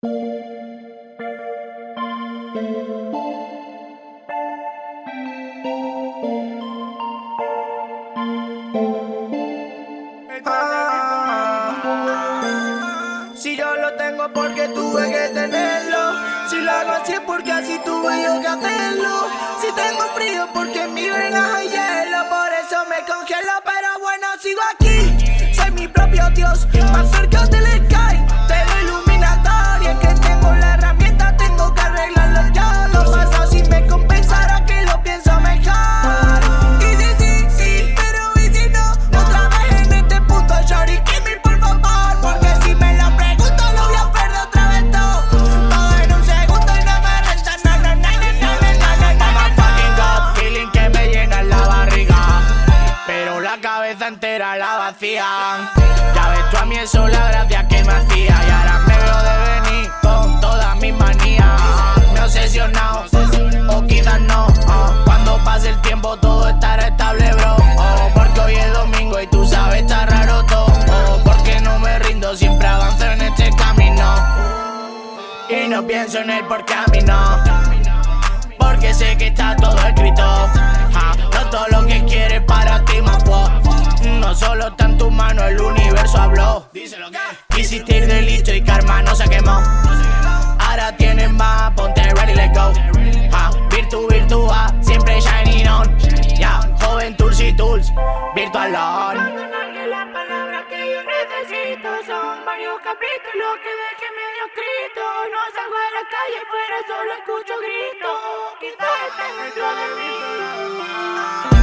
Si yo lo tengo porque tuve que tenerlo. Si lo hago así es porque así tuve yo que hacerlo. Si tengo frío porque mi venas hay hielo. Por eso me congelo pero bueno sigo aquí. Soy mi propio dios, más cerca del sky cabeza entera la vacía. Ya ves tú a mí eso la gracia que me hacía. Y ahora me veo de venir con todas mis manías. Me he obsesionado, o quizás no. Cuando pase el tiempo todo estará estable bro. Oh, Porque hoy es domingo y tú sabes está raro todo. Oh, Porque no me rindo, siempre avanzo en este camino. Y no pienso en él porque a mí no. Porque sé que está todo escrito. No todo lo que quieres solo está en tu mano, el universo habló. Quisiste ir de listo y karma no se quemó. Ahora tienes más, ponte ready, let's go. Ja, virtu, virtua, siempre shining on. Ya, joven tools y tools, virtual on. que las palabras que yo necesito son varios capítulos que dejé medio escrito. No salgo a la calle fuera, solo escucho gritos. Quizás esté dentro de mí.